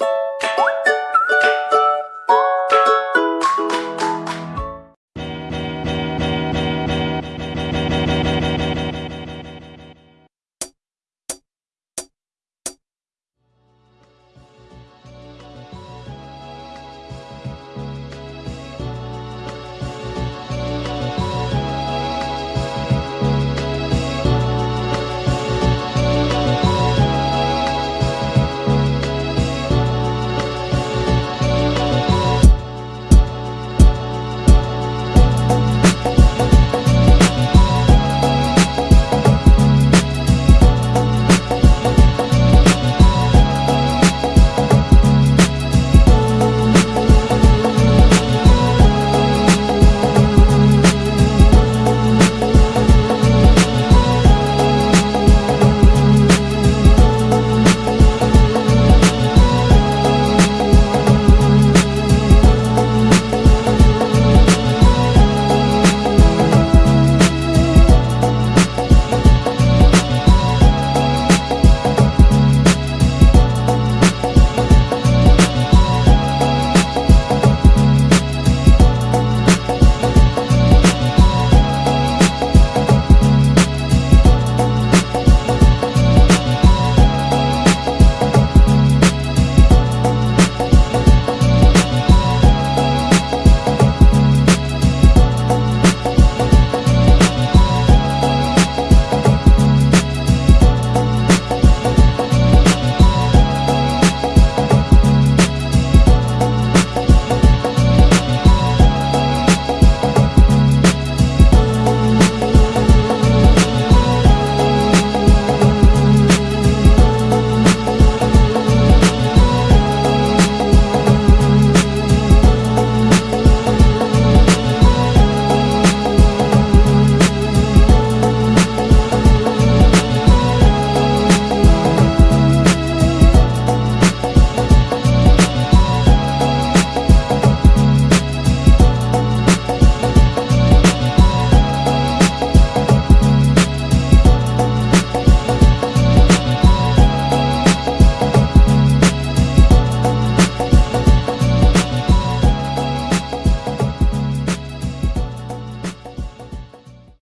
you